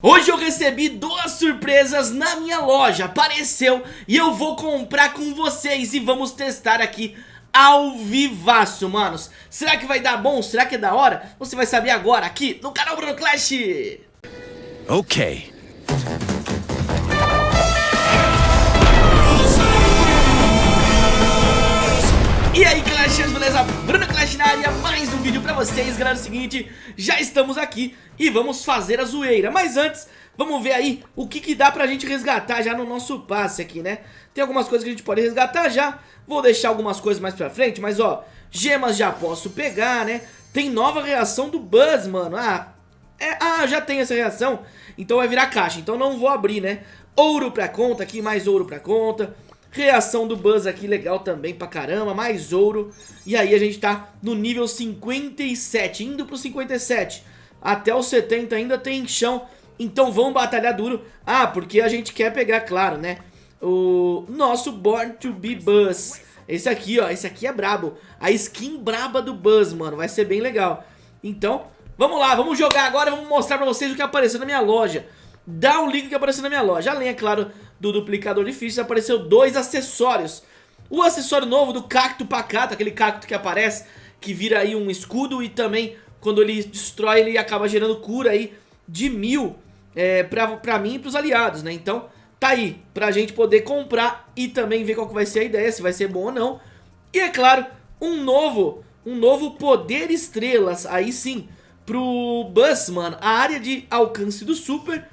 Hoje eu recebi duas surpresas na minha loja, apareceu e eu vou comprar com vocês e vamos testar aqui ao vivaço, manos Será que vai dar bom? Será que é da hora? Você vai saber agora aqui no canal Bruno Clash Ok vocês Galera, é o seguinte, já estamos aqui e vamos fazer a zoeira Mas antes, vamos ver aí o que, que dá pra gente resgatar já no nosso passe aqui, né? Tem algumas coisas que a gente pode resgatar já Vou deixar algumas coisas mais pra frente, mas ó Gemas já posso pegar, né? Tem nova reação do Buzz, mano Ah, é, ah já tem essa reação Então vai virar caixa, então não vou abrir, né? Ouro pra conta aqui, mais ouro pra conta Reação do Buzz aqui legal também pra caramba, mais ouro. E aí a gente tá no nível 57, indo pro 57. Até o 70 ainda tem chão, então vamos batalhar duro. Ah, porque a gente quer pegar, claro, né? O nosso Born to be Buzz. Esse aqui, ó, esse aqui é brabo. A skin braba do Buzz, mano, vai ser bem legal. Então, vamos lá, vamos jogar agora, vamos mostrar pra vocês o que apareceu na minha loja. Dá o link que apareceu na minha loja. Além, é claro, do duplicador de fichas, apareceu dois acessórios. O acessório novo do cacto pacato, aquele cacto que aparece, que vira aí um escudo e também quando ele destrói ele acaba gerando cura aí de mil é, pra, pra mim e pros aliados, né? Então tá aí pra gente poder comprar e também ver qual que vai ser a ideia, se vai ser bom ou não. E é claro, um novo, um novo poder estrelas, aí sim, pro Buzz, mano, a área de alcance do Super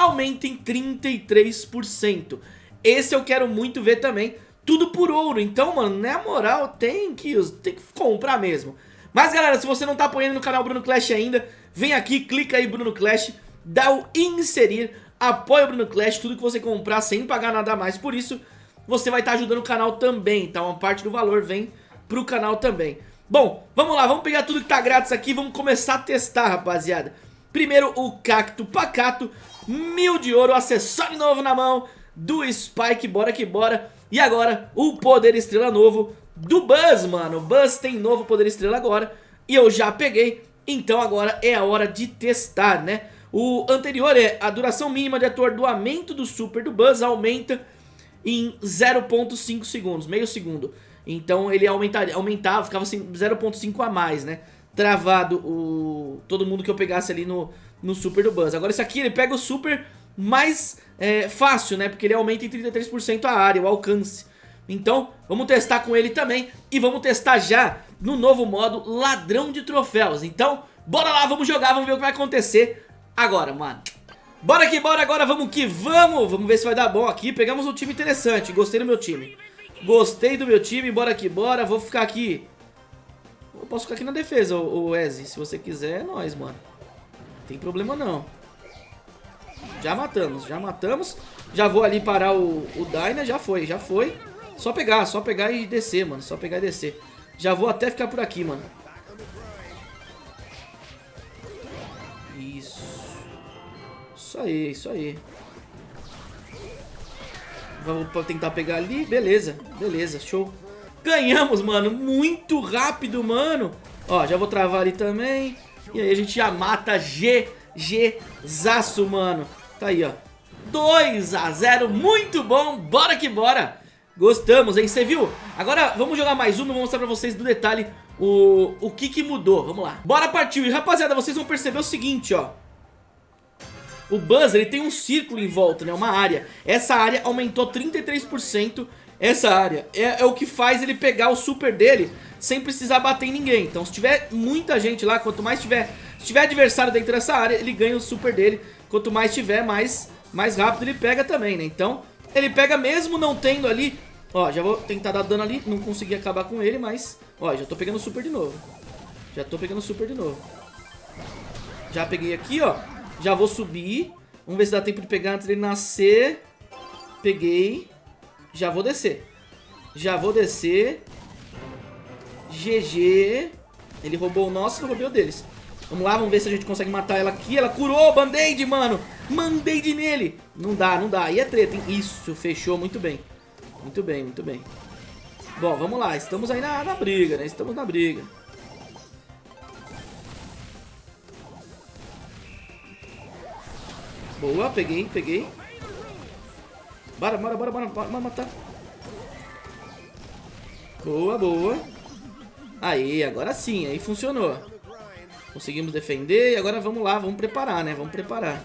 aumenta em 33%. Esse eu quero muito ver também, tudo por ouro. Então, mano, na moral, tem que, tem que comprar mesmo. Mas, galera, se você não tá apoiando no canal Bruno Clash ainda, vem aqui, clica aí Bruno Clash, dá o inserir, apoia o Bruno Clash, tudo que você comprar sem pagar nada mais. Por isso, você vai estar tá ajudando o canal também, tá? Uma parte do valor vem pro canal também. Bom, vamos lá, vamos pegar tudo que tá grátis aqui, vamos começar a testar, rapaziada. Primeiro o Cacto Pacato, mil de ouro, acessório novo na mão do Spike, bora que bora. E agora o Poder Estrela novo do Buzz, mano. O Buzz tem novo Poder Estrela agora e eu já peguei, então agora é a hora de testar, né? O anterior é a duração mínima de atordoamento do Super do Buzz aumenta em 0.5 segundos, meio segundo. Então ele aumentava, aumentava ficava assim 0.5 a mais, né? Travado o todo mundo que eu pegasse ali no, no Super do Buzz. Agora esse aqui ele pega o Super mais é, fácil, né? Porque ele aumenta em 33% a área, o alcance. Então, vamos testar com ele também e vamos testar já no novo modo Ladrão de Troféus. Então, bora lá, vamos jogar, vamos ver o que vai acontecer agora, mano. Bora que bora agora, vamos que vamos. Vamos ver se vai dar bom aqui. Pegamos um time interessante, gostei do meu time. Gostei do meu time, bora que bora. Vou ficar aqui... Posso ficar aqui na defesa, o Ezzy. Se você quiser, é nóis, mano tem problema não. Já matamos, já matamos. Já vou ali parar o, o Dyna, já foi, já foi. Só pegar, só pegar e descer, mano. Só pegar e descer. Já vou até ficar por aqui, mano. Isso. Isso aí, isso aí. Vamos tentar pegar ali. Beleza, beleza, show. Ganhamos, mano. Muito rápido, mano. Ó, já vou travar ali também. E aí a gente já mata GG Zaço, mano. Tá aí, ó. 2 a 0 muito bom, bora que bora. Gostamos, hein? Você viu? Agora vamos jogar mais uma, vou mostrar pra vocês do detalhe o, o que que mudou. Vamos lá. Bora partir. E rapaziada, vocês vão perceber o seguinte, ó. O Buzz, ele tem um círculo em volta, né? Uma área. Essa área aumentou 33%. Essa área é, é o que faz ele pegar o super dele sem precisar bater em ninguém. Então se tiver muita gente lá, quanto mais tiver, se tiver adversário dentro dessa área, ele ganha o super dele. Quanto mais tiver, mais, mais rápido ele pega também, né? Então ele pega mesmo não tendo ali... Ó, já vou tentar dar dano ali, não consegui acabar com ele, mas... Ó, já tô pegando super de novo. Já tô pegando super de novo. Já peguei aqui, ó. Já vou subir. Vamos ver se dá tempo de pegar antes dele nascer. Peguei. Já vou descer. Já vou descer. GG. Ele roubou o nosso eu roubei o deles. Vamos lá, vamos ver se a gente consegue matar ela aqui. Ela curou, band-aid, mano. Band-aid nele. Não dá, não dá. E é treta, hein? Isso, fechou muito bem. Muito bem, muito bem. Bom, vamos lá. Estamos aí na, na briga, né? Estamos na briga. Boa, peguei, peguei. Bora, bora, bora, bora, bora matar. Boa, boa. Aí, agora sim, aí funcionou. Conseguimos defender e agora vamos lá, vamos preparar, né? Vamos preparar.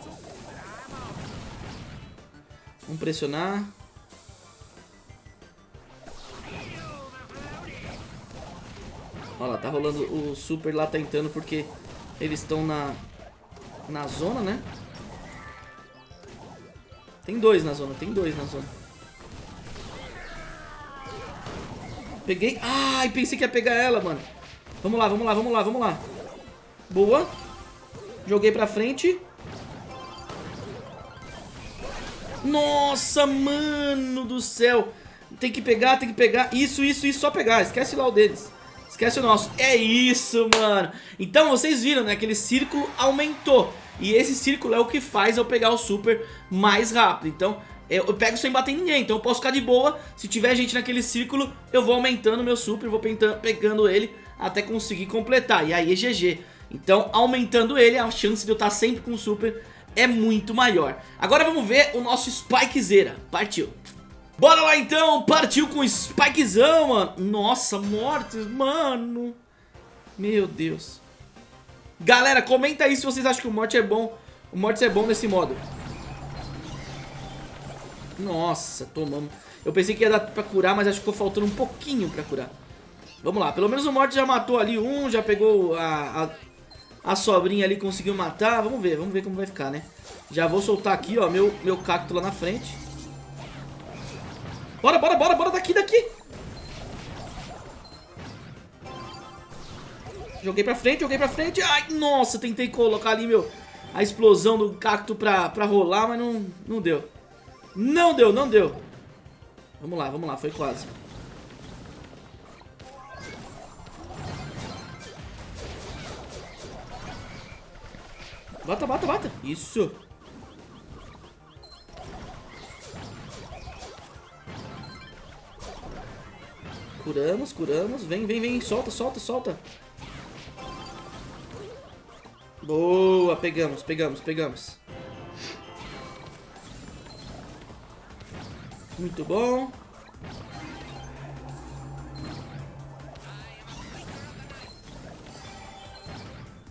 Vamos pressionar. Olha lá, tá rolando o super lá tentando porque eles estão na, na zona, né? Tem dois na zona, tem dois na zona. Peguei. Ai, pensei que ia pegar ela, mano. Vamos lá, vamos lá, vamos lá, vamos lá. Boa. Joguei pra frente. Nossa, mano do céu. Tem que pegar, tem que pegar. Isso, isso, isso, só pegar. Esquece lá o deles. Esquece o nosso. É isso, mano. Então, vocês viram, né? Aquele círculo aumentou. E esse círculo é o que faz eu pegar o super mais rápido. Então, eu pego sem bater em ninguém, então eu posso ficar de boa. Se tiver gente naquele círculo, eu vou aumentando meu super, vou pegando ele até conseguir completar. E aí é GG. Então, aumentando ele, a chance de eu estar sempre com super é muito maior. Agora vamos ver o nosso Spikezera. Partiu. Bora lá então, partiu com o Spikezão, mano. Nossa, mortes, mano. Meu Deus. Galera, comenta aí se vocês acham que o Morte é bom. O Morte é bom nesse modo. Nossa, tomamos. Eu pensei que ia dar pra curar, mas acho que ficou faltando um pouquinho pra curar. Vamos lá, pelo menos o Morte já matou ali um, já pegou a, a, a sobrinha ali, conseguiu matar. Vamos ver, vamos ver como vai ficar, né? Já vou soltar aqui, ó, meu, meu cacto lá na frente. Bora, bora, bora, bora, daqui, daqui. Joguei pra frente, joguei pra frente. Ai, nossa, tentei colocar ali, meu, a explosão do cacto pra, pra rolar, mas não, não deu. Não deu, não deu. Vamos lá, vamos lá, foi quase. Bata, bata, bata. Isso. Curamos, curamos. Vem, vem, vem. Solta, solta, solta. Boa, pegamos, pegamos, pegamos. Muito bom.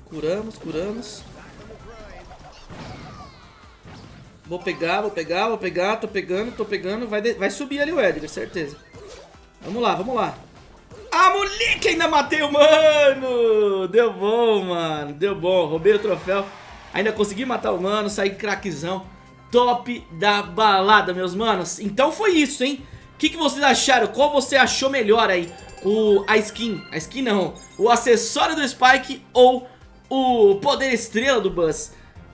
Curamos, curamos. Vou pegar, vou pegar, vou pegar. Tô pegando, tô pegando. Vai, vai subir ali o Edgar, certeza. Vamos lá, vamos lá. Ah, moleque, ainda matei o mano. Deu bom, mano. Deu bom. Roubei o troféu. Ainda consegui matar o mano, saí craquezão top da balada, meus manos. Então foi isso, hein? O que, que vocês acharam? Qual você achou melhor aí? O, a skin, a skin não, o acessório do Spike ou o poder estrela do Buzz?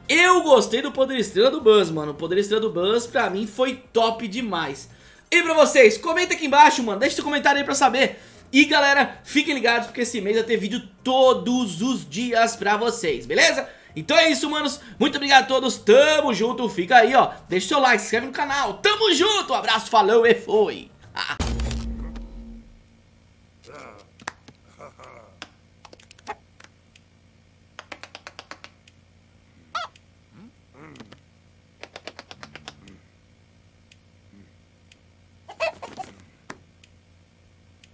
Eu gostei do poder estrela do Buzz, mano. O poder estrela do Buzz pra mim foi top demais. E pra vocês, comenta aqui embaixo, mano. Deixa seu comentário aí pra saber. E galera, fiquem ligados porque esse mês vai ter vídeo todos os dias pra vocês, beleza? Então é isso, manos. Muito obrigado a todos. Tamo junto. Fica aí, ó. Deixa o seu like, se inscreve no canal. Tamo junto. Um abraço, falou e foi.